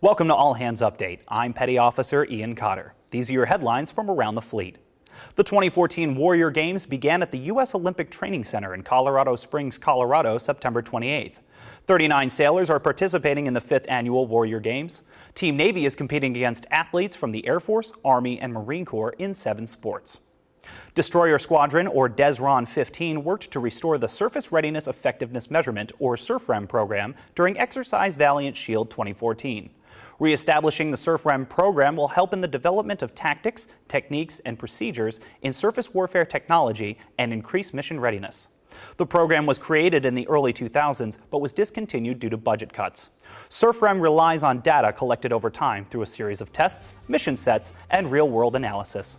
Welcome to All Hands Update. I'm Petty Officer Ian Cotter. These are your headlines from around the fleet. The 2014 Warrior Games began at the U.S. Olympic Training Center in Colorado Springs, Colorado, September 28th. 39 sailors are participating in the fifth annual Warrior Games. Team Navy is competing against athletes from the Air Force, Army, and Marine Corps in seven sports. Destroyer Squadron, or DESRON 15, worked to restore the Surface Readiness Effectiveness Measurement, or SURFREM program during Exercise Valiant Shield 2014. Reestablishing the SURFREM program will help in the development of tactics, techniques, and procedures in surface warfare technology and increase mission readiness. The program was created in the early 2000s, but was discontinued due to budget cuts. SURFREM relies on data collected over time through a series of tests, mission sets, and real-world analysis.